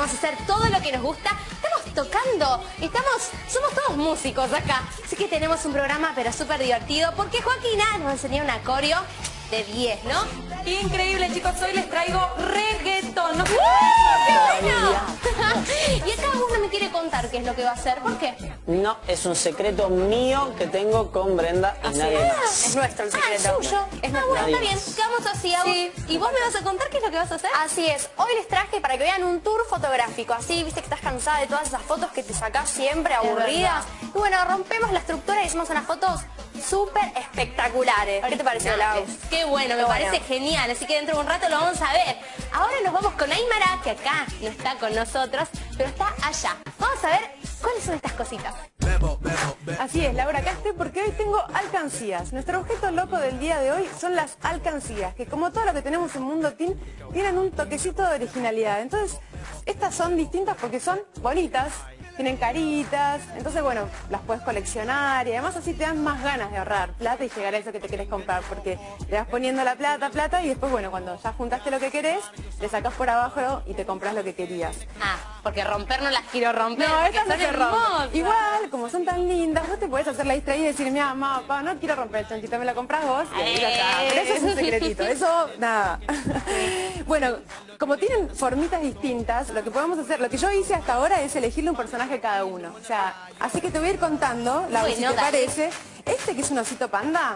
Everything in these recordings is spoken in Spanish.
A hacer todo lo que nos gusta. Estamos tocando, estamos, somos todos músicos acá. Así que tenemos un programa pero súper divertido porque Joaquina nos enseñó una coreo de 10, ¿no? Increíble chicos, hoy les traigo reggaetón. ¿No? ¡Qué bueno! y acá uno me quiere contar qué es lo que va a hacer. ¿Por qué? No, es un secreto mío que tengo con Brenda y nadie más. Es nuestro el secreto. es suyo. Es ah, bueno, está bien. Quedamos así, Agus. ¿Y vos me vas a contar qué es lo que vas a hacer? Así es, hoy les traje para que vean un tour fotográfico, así viste que estás cansada de todas esas fotos que te sacás siempre aburridas. Y bueno, rompemos la estructura y hicimos unas fotos súper espectaculares. ¿Qué te pareció, Lau? Qué bueno, me parece genial, así que dentro de un rato lo vamos a ver. Ahora nos vamos con Aymara, que acá no está con nosotros, pero está allá. Vamos a ver cuáles son estas cositas. Así es, Laura, acá estoy porque hoy tengo alcancías. Nuestro objeto loco del día de hoy son las alcancías, que como todo lo que tenemos en Mundo Teen, tienen un toquecito de originalidad. Entonces, estas son distintas porque son bonitas, tienen caritas, entonces bueno, las puedes coleccionar y además así te dan más ganas de ahorrar plata y llegar a eso que te querés comprar, porque le vas poniendo la plata, plata y después bueno, cuando ya juntaste lo que querés, le sacás por abajo y te compras lo que querías. Ah, porque romper no las quiero romper. No, estas no se rompen. Igual, como son tan lindas, vos te podés hacer la distraída y decir, mira, mamá, papá, no quiero romper el chanchito, me la compras vos. Y ahí. Eh. Pero eso es un secretito, eso, nada. bueno, como tienen formitas distintas, lo que podemos hacer, lo que yo hice hasta ahora es elegirle un personaje a cada uno. O sea, así que te voy a ir contando, la Bueno, si te parece. Este que es un osito panda,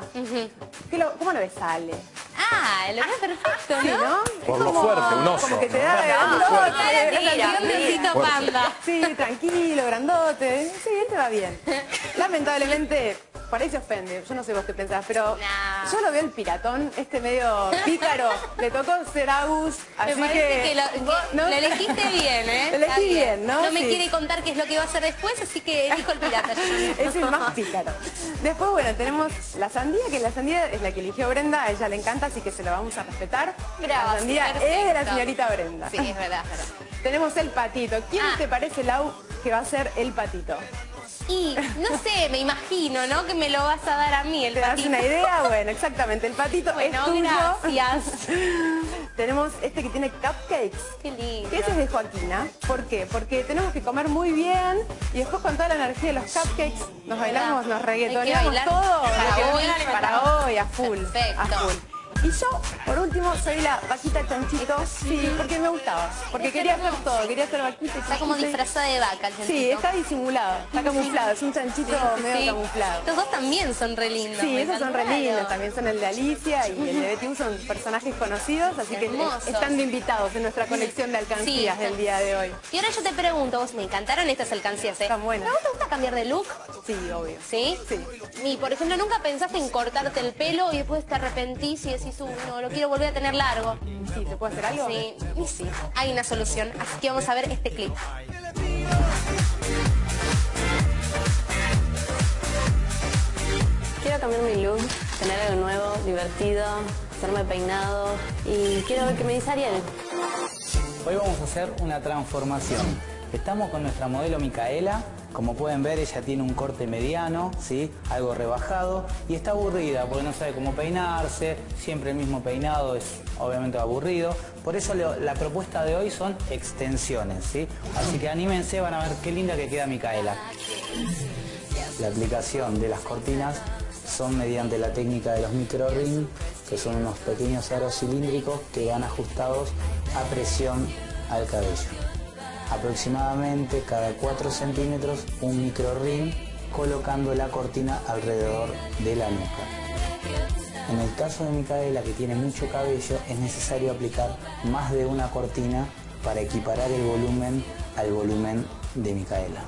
¿qué lo- ¿cómo lo ves? Sale. Ah, lo ves perfecto, Sí, ¿no? ¿no? Por Es lo como- fuerte, un oso. Como que te da lo grandote, mentira. grandote. panda. Sí, tranquilo, grandote. Sí, él te va bien. Lamentablemente, por ahí se ofende. Yo no sé vos qué pensás, pero yo lo veo el piratón, este medio pícaro. Le tocó ser Agus, así Me parece que, lo, que ¿no? lo elegiste bien, ¿eh? Lo elegí bien, ¿no? No me Sí. quiere contar qué es lo que va a hacer después, así que elijo el pirata. Es el más pícaro. Después, bueno, tenemos la sandía, que la sandía es la que eligió Brenda, a ella le encanta, así que se la vamos a respetar. La Gracias, sandía es de la señorita Brenda. Sí, es verdad, es verdad. Tenemos el patito. ¿Quién Ah. te parece, Lau, que va a ser el patito? Y no sé, me imagino, ¿no? Que me lo vas a dar a mí, el ¿Te das una idea? Bueno, exactamente. El patito Bueno, es tuyo. gracias. Tenemos este que tiene cupcakes. Qué lindo. Que ese es de Joaquina. ¿Por qué? Porque tenemos que comer muy bien y después con toda la energía de los cupcakes nos bailamos, nos reggaetoneamos todo. hoy. para hoy, a full. Perfecto. A full. Y yo, por último, soy la vaquita chanchito. Sí, porque me gustaba. Porque quería hacer todo. Quería ser vaquita Está como disfrazada de vaca el chanchito. Sí, está disimulado. Está camuflado. Es un chanchito medio Sí. camuflado. Estos dos también son re lindos. Sí, esos son re lindos, también son el de Alicia y el de Betty son personajes conocidos, así que Hermosos. están de invitados en nuestra colección de alcancías Sí. del día de hoy. Y ahora yo te pregunto, vos me encantaron estas alcancías, ¿eh? Están buenas. ¿No te gusta cambiar de look? Sí, obvio. ¿Sí? Sí. Y por ejemplo, ¿nunca pensaste en cortarte el pelo y después te arrepentís y decís, "Uy, no, lo quiero volver a tener largo? Sí, ¿se puede hacer algo? Sí, y sí, hay una solución. Así que vamos a ver este clip. Quiero cambiar mi look, tener algo nuevo, divertido, hacerme peinado y quiero ver qué me dice Ariel. Hoy vamos a hacer una transformación. Estamos con nuestra modelo Micaela. Como pueden ver, ella tiene un corte mediano, ¿sí? algo rebajado y está aburrida porque no sabe cómo peinarse. Siempre el mismo peinado es obviamente aburrido. Por eso la propuesta de hoy son extensiones. ¿sí? Así que anímense, van a ver qué linda que queda Micaela. La aplicación de las cortinas son mediante la técnica de los micro ring, que son unos pequeños aros cilíndricos que van ajustados a presión al cabello. Aproximadamente cada 4 centímetros un micro ring colocando la cortina alrededor de la nuca. En el caso de Micaela, que tiene mucho cabello, es necesario aplicar más de una cortina para equiparar el volumen al volumen de Micaela.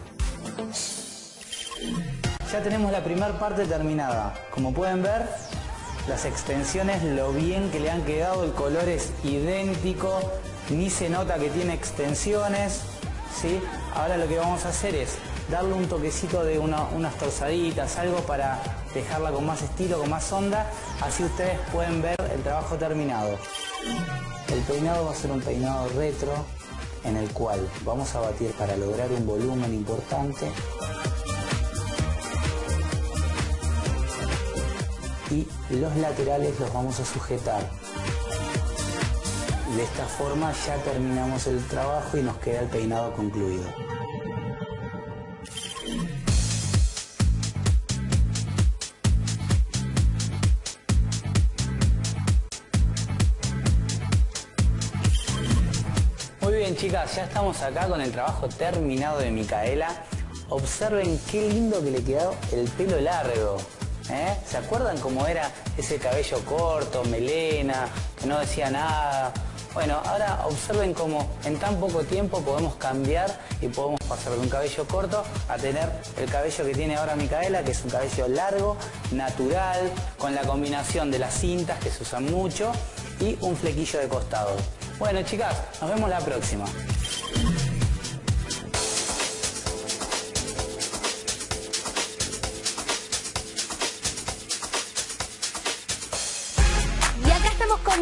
Ya tenemos la primera parte terminada. Como pueden ver, las extensiones, lo bien que le han quedado, el color es idéntico, ni se nota que tiene extensiones. ¿sí? Ahora lo que vamos a hacer es darle un toquecito de una- unas torzaditas, algo para dejarla con más estilo, con más onda, así ustedes pueden ver el trabajo terminado. El peinado va a ser un peinado retro en el cual vamos a batir para lograr un volumen importante y los laterales los vamos a sujetar. De esta forma ya terminamos el trabajo y nos queda el peinado concluido. Muy bien chicas, ya estamos acá con el trabajo terminado de Micaela. Observen qué lindo que le quedó el pelo largo. ¿eh? ¿Se acuerdan cómo era ese cabello corto, melena, que no decía nada? Bueno, ahora observen cómo en tan poco tiempo podemos cambiar y podemos pasar de un cabello corto a tener el cabello que tiene ahora Micaela, que es un cabello largo, natural, con la combinación de las cintas que se usan mucho y un flequillo de costado. Bueno chicas, nos vemos la próxima.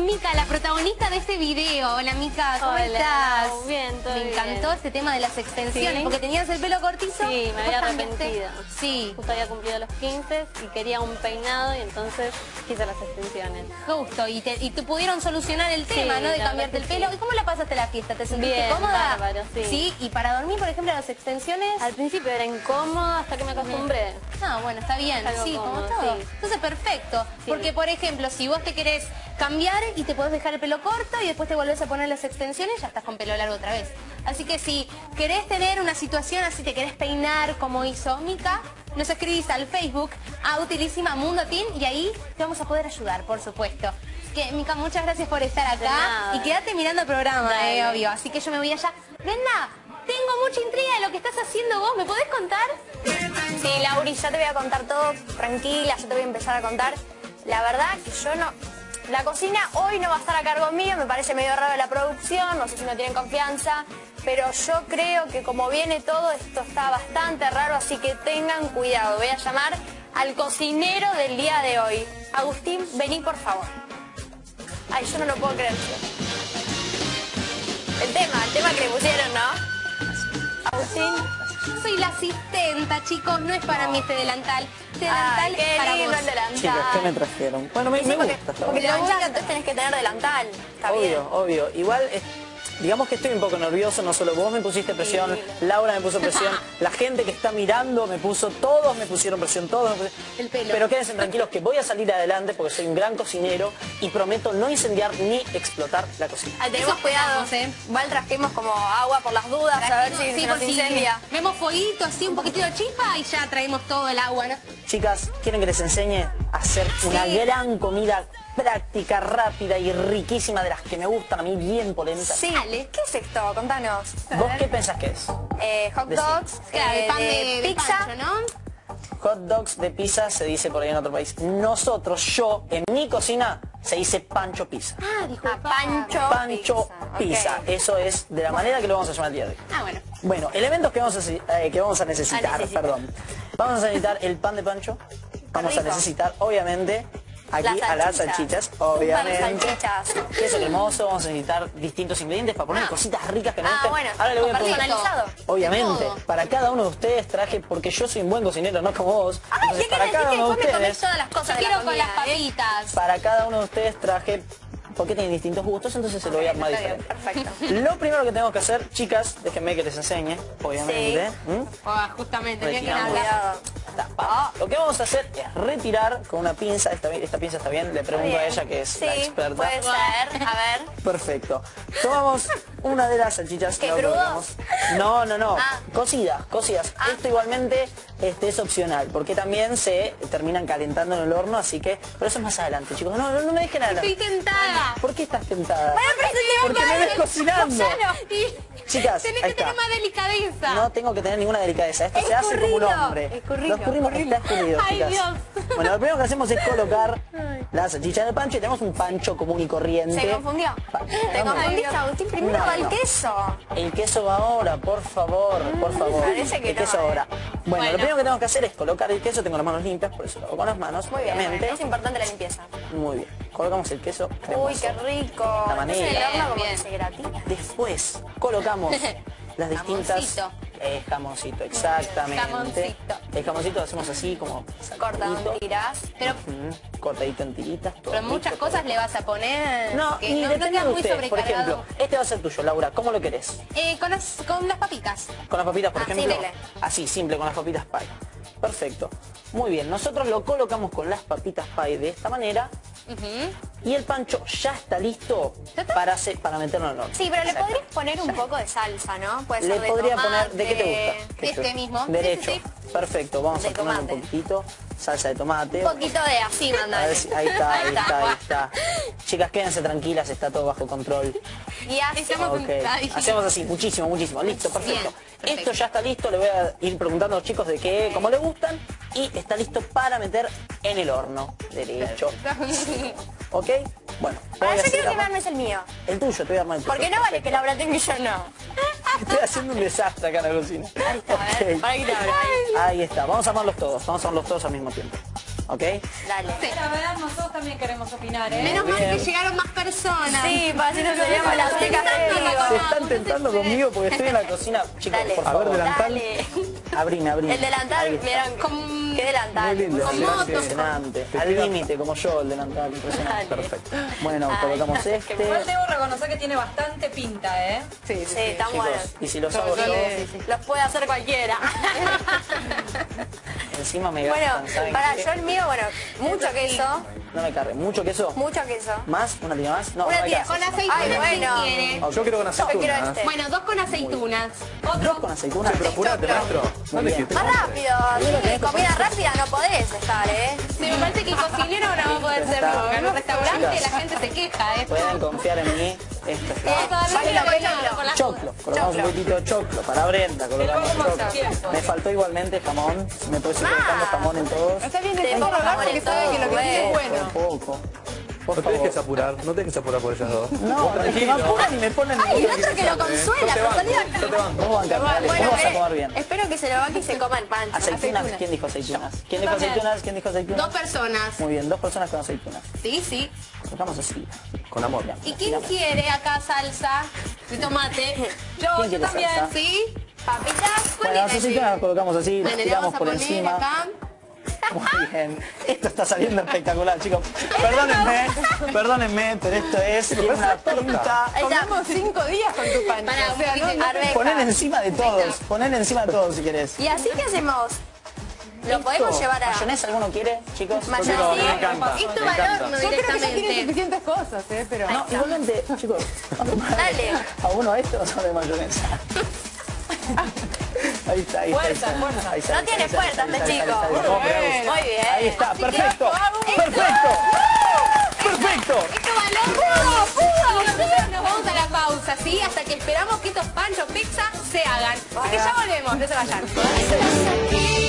Mica, la protagonista de este video. Hola Mica, ¿cómo Hola, estás? bien, todo Me bien. encantó este tema de las extensiones, Sí. porque tenías el pelo cortito. Sí, me había arrepentido. Sí, Justo había cumplido los 15 y quería un peinado y entonces quise las extensiones. justo. Y te, y te pudieron solucionar el tema, Sí, ¿no? De cambiarte el pelo. sí. ¿Y cómo la pasaste la fiesta? ¿Te sentiste Bien, cómoda? bárbaro, sí. y para dormir, por ejemplo, las extensiones. Al principio era incómodo hasta que me acostumbré. No, bueno, está bien, Algo sí, como todo. Entonces, perfecto. Porque, por ejemplo, si vos te querés cambiar y te podés dejar el pelo corto y después te volvés a poner las extensiones, ya estás con pelo largo otra vez. Así que si querés tener una situación así, te querés peinar como hizo Mica, nos escribís al Facebook a Utilísima Mundo Team y ahí te vamos a poder ayudar, por supuesto. Así que, Mica, muchas gracias por estar acá y quédate mirando el programa, eh, obvio. Así que yo me voy allá. Brenda, tengo mucha intriga de lo que estás haciendo vos, ¿me podés contar? Sí, Lauri, ya te voy a contar todo, tranquila, yo te voy a empezar a contar. La verdad que yo no... La cocina hoy no va a estar a cargo mío, me parece medio raro la producción, no sé si no tienen confianza, pero yo creo que como viene todo, esto está bastante raro, así que tengan cuidado. Voy a llamar al cocinero del día de hoy. Agustín, vení por favor. Ay, yo no lo puedo creer. El tema, el tema que pusieron, ¿no? Agustín. Soy la asistenta, chicos, no es para mí este delantal. Este delantal Ay, es para lindo vos. el delantal. Chicas, ¿qué me trajeron? Bueno, me, Sí, me porque, gusta. porque bien. la chica entonces tenés que tener delantal. Está bien. Obvio, obvio. Igual, eh, digamos que estoy un poco nervioso, no solo vos me pusiste presión, Laura me puso presión, la gente que está mirando me puso, todos me pusieron presión, todos me pusieron... El pelo. Pero quédense tranquilos que voy a salir adelante porque soy un gran cocinero y prometo no incendiar ni explotar la cocina. Tenemos cuidado. ¿eh? Igual trajimos como agua por las dudas, a ver si Sí, se si incendia. Vemos fueguito, así un poquitito de chispa y ya traemos todo el agua, ¿no? Chicas, ¿quieren que les enseñe a hacer una Sí. gran comida práctica, rápida y riquísima de las que me gustan a mí, bien polentas? Sí. ¿Qué es esto? Contanos. ¿Vos qué pensás que es? Eh, hot dogs, Claro, eh, pan de, de de pizza. pancho, ¿no? Hot dogs de pizza se dice por ahí en otro país. Nosotros, yo, en mi cocina, se dice pancho pizza. Ah, dijo Ah, pancho Pancho pizza. Eso es de la manera que lo vamos a llamar el día de hoy. Ah, bueno. Bueno, elementos que vamos a, eh, que vamos a necesitar, A necesitar. perdón. Vamos a necesitar el pan de pancho. Vamos a necesitar, obviamente, aquí Las a las salchichas. obviamente. salchichas. Queso cremoso, vamos a necesitar distintos ingredientes para poner Ah. cositas ricas que nos Ah, bueno, Ahora le voy a preguntar. personalizado. Obviamente, para cada uno de ustedes traje, porque yo soy un buen cocinero, no como vos. Ay, entonces, ¿qué para cada decir que uno de ustedes, todas las cosas quiero con las eh? papitas. para cada uno de ustedes traje, porque tienen distintos gustos, entonces se lo voy a armar diferente. perfecto. Lo primero que tenemos que hacer, chicas, déjenme que les enseñe, obviamente. Ah, justamente, tenía que. Cuidado. Lo que vamos a hacer es retirar con una pinza, esta, esta pinza está bien, le pregunto a ella que es sí, la experta. puede ser. A ver. Perfecto. Tomamos una de las salchichas. ¿Qué, colocamos. No, no, no. Ah. Cocidas, cocidas. Esto igualmente este es opcional, porque también se terminan calentando en el horno, así que, pero eso es más adelante, chicos. No, no, no me dejen adelante. Estoy tentada. ¿Por qué estás tentada? Bueno, pero Porque me ves cocinando. y Chicas, tenés que tener más delicadeza. No tengo que tener ninguna delicadeza. Esto se hace como un hombre. escurrido, Lo escurrimos, está escurrido, Ay, chicas. Dios. Bueno, lo primero que hacemos es colocar la salchicha en el pancho y tenemos un pancho común y corriente. ¿Se confundió? Pa- ¿Te no, confundiste, Agustín? Primero No, va el queso. El queso va ahora, por favor, por favor. parece que el queso eh. ahora. Bueno, Bueno. lo primero que tengo que hacer es colocar el queso. Tengo las manos limpias, por eso lo hago con las manos, Muy bien, obviamente. es importante la limpieza. Muy bien. Colocamos el queso Uy, qué rico. La Entonces el manera. horno como Bien, que se gratina. Después colocamos las distintas... Eh, jamoncito, exactamente. Jamoncito. El jamoncito lo hacemos así como Corta saltadito. en tiras. Pero, Ujú, Cortadito en tiritas. todo pero muchas rico, cosas todo le vas a poner. No, que y no, no depende queda de muy ustedes. Por ejemplo, este va a ser tuyo, Laura. ¿Cómo lo querés? Eh, con, las, con las papitas. Con las papitas, por Ah, ejemplo. Así, simple, con las papitas pie. Perfecto. Muy bien, nosotros lo colocamos con las papitas pie de esta manera y el pancho ya está listo para, para meterlo en el horno. Sí, pero le Exacto. podrías poner un poco de salsa, ¿no? Puede Le ser de podría tomate, poner, ¿de qué te gusta? De este mismo. Sí, Derecho. sí, Perfecto, vamos De a poner un poquito. Salsa de tomate. Un poquito de así, si- ahí está, ahí está, ahí está. Chicas, quédense tranquilas, está todo bajo control. Y así. Estamos Ok, Ay. hacemos así, muchísimo, muchísimo. Listo, perfecto. Bien, perfecto. Esto ya está listo, le voy a ir preguntando a los chicos de qué, cómo le gustan. Y está listo para meter en el horno. Derecho. ¿Ok? Bueno, Ahora a yo quiero que me armes el mío. el tuyo, te voy a armar el tuyo. Porque no vale que Laura tenga y yo no. Estoy haciendo un desastre acá en la cocina. Ahí está, a ver. Ok. Para que te abra, ahí. Ahí está, vamos a armarlos todos, vamos a armarlos todos al mismo tiempo. ¿Ok? Dale. La verdad, nosotros también queremos opinar, ¿eh? Menos mal que llegaron más personas. Sí, para así nos veíamos las secas Se están tentando conmigo porque estoy en la cocina. Chicos, Dale. por A ver, favor. Dale. Abrime, abrime. El delantal, está. vieron, Con- ¿qué delantal? Muy lindo. Con Sí, motos. sí. Impresionante. Al límite, como yo, el delantal. Impresionante. Dale. Perfecto. Bueno, Ay, colocamos este. Igual debo reconocer que tiene bastante pinta, ¿eh? Sí, sí, Sí, sí. buenos. y si los hago yo, Los puede hacer cualquiera. encima me bueno, gastan, ¿saben para yo el mío, bueno, mucho queso, No me cargue. ¿Mucho queso? mucho queso. ¿Más? ¿Una tira más? No, Una no me tira alcanza. Con aceitunas Ay, bueno. si quiere. Yo quiero con Yo quiero este. Bueno, dos con aceitunas. ¿Dos con aceitunas? Pero apurate, maestro. Más rápido, sí, comida rápida no podés dejar, ¿eh? Sí, me parece que el cocinero no va a poder Está. en los restaurantes Chicas. la gente se queja, ¿eh? Pueden confiar en mí. Esto está. Vale la pena. Choclo, colocamos un poquitito de choclo para Brenda, colocamos choclo. Me faltó igualmente jamón, me puedes ir colocando jamón en todos. Está bien, hablar jamón porque sabe que lo que dice es bueno. Por poco. Por No te favor. dejes apurar, no te dejes apurar por ellas dos. No, es que me apuran y me ponen Ay, el otro que lo consuela, Yo te salía yo te vos Bueno, vas a eh, comer bien. espero que se lo banque y se coma el pancho. Aceitunas, ¿quién dijo aceitunas? ¿Quién dijo aceitunas? ¿Quién dijo aceitunas? Dos personas. Muy bien, dos personas con aceitunas. Sí, sí. Colocamos así. Con amor. ¿Y quién quiere acá salsa y tomate? Yo, ¿Quién yo también. salsa? ¿Sí? Papitas, Bueno, las aceitunas las colocamos así, las tiramos vamos a por poner encima. Muy bien. Esto está saliendo espectacular, chicos. Perdónenme, perdónenme, pero esto es una pinta. Comemos cinco días con tu pancho. O sea, no, no-. Poner encima de todos, poner encima de todos si querés. ¿Y así qué hacemos? Lo podemos Esto, llevar a... ¿Mayonesa alguno quiere, chicos? Mayonesa. me encanta. Esto me va al encanta. horno yo creo que ya tiene directamente. suficientes cosas, ¿eh? Pero... No, igualmente, chicos, Dale. a uno de estos o de mayonesa. Ahí está, ahí Fuerza, está. fuerza. No tiene fuerza este chico. Muy bien. Ahí está, perfecto, perfecto, perfecto. Esto nos vamos a la pausa, ¿sí? Hasta que esperamos que estos panchos pizza se hagan. Así que ya volvemos, no se vayan.